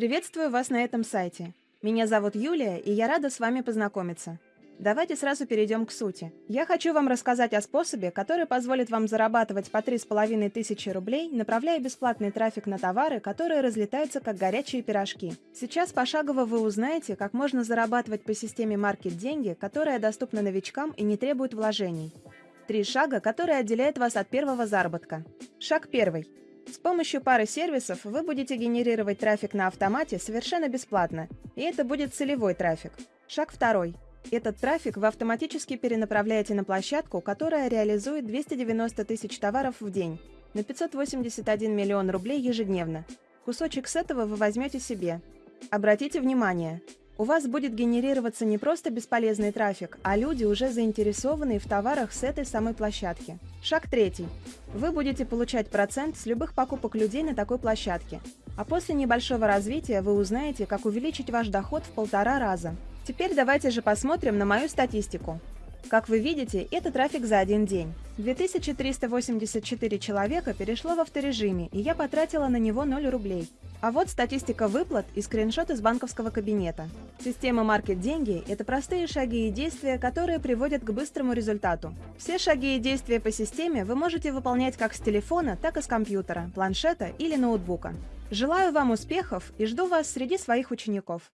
Приветствую вас на этом сайте. Меня зовут Юлия, и я рада с вами познакомиться. Давайте сразу перейдем к сути. Я хочу вам рассказать о способе, который позволит вам зарабатывать по 3,5 тысячи рублей, направляя бесплатный трафик на товары, которые разлетаются как горячие пирожки. Сейчас пошагово вы узнаете, как можно зарабатывать по системе маркет деньги, которая доступна новичкам и не требует вложений. Три шага, которые отделяют вас от первого заработка. Шаг первый. С помощью пары сервисов вы будете генерировать трафик на автомате совершенно бесплатно, и это будет целевой трафик. Шаг второй. Этот трафик вы автоматически перенаправляете на площадку, которая реализует 290 тысяч товаров в день, на 581 миллион рублей ежедневно. Кусочек с этого вы возьмете себе. Обратите внимание, у вас будет генерироваться не просто бесполезный трафик, а люди, уже заинтересованные в товарах с этой самой площадки. Шаг третий. Вы будете получать процент с любых покупок людей на такой площадке. А после небольшого развития вы узнаете, как увеличить ваш доход в полтора раза. Теперь давайте же посмотрим на мою статистику. Как вы видите, это трафик за один день. 2384 человека перешло в авторежиме, и я потратила на него 0 рублей. А вот статистика выплат и скриншот из банковского кабинета. Система Market Деньги – это простые шаги и действия, которые приводят к быстрому результату. Все шаги и действия по системе вы можете выполнять как с телефона, так и с компьютера, планшета или ноутбука. Желаю вам успехов и жду вас среди своих учеников.